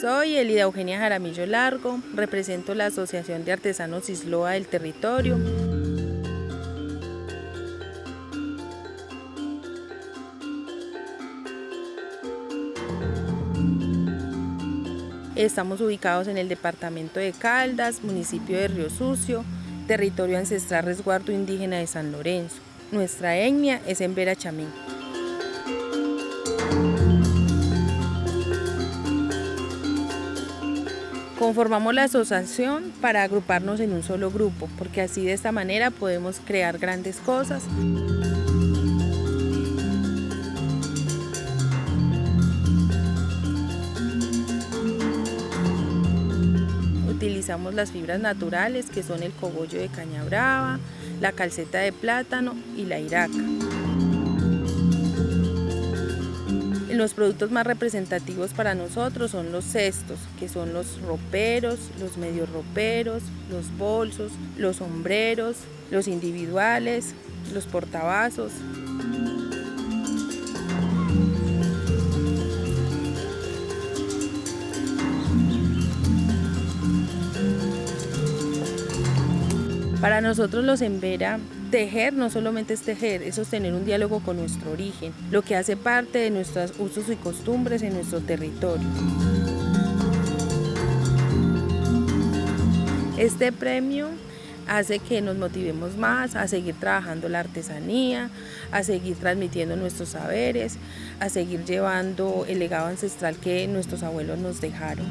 Soy Elida Eugenia Jaramillo Largo, represento la Asociación de Artesanos Isloa del Territorio. Estamos ubicados en el departamento de Caldas, municipio de Río Sucio, territorio ancestral resguardo indígena de San Lorenzo. Nuestra etnia es en Chamín. Conformamos la asociación para agruparnos en un solo grupo, porque así de esta manera podemos crear grandes cosas. Utilizamos las fibras naturales que son el cogollo de caña brava, la calceta de plátano y la iraca. Los productos más representativos para nosotros son los cestos, que son los roperos, los medio roperos, los bolsos, los sombreros, los individuales, los portavasos. Para nosotros los Embera, tejer no solamente es tejer, es sostener un diálogo con nuestro origen, lo que hace parte de nuestros usos y costumbres en nuestro territorio. Este premio hace que nos motivemos más a seguir trabajando la artesanía, a seguir transmitiendo nuestros saberes, a seguir llevando el legado ancestral que nuestros abuelos nos dejaron.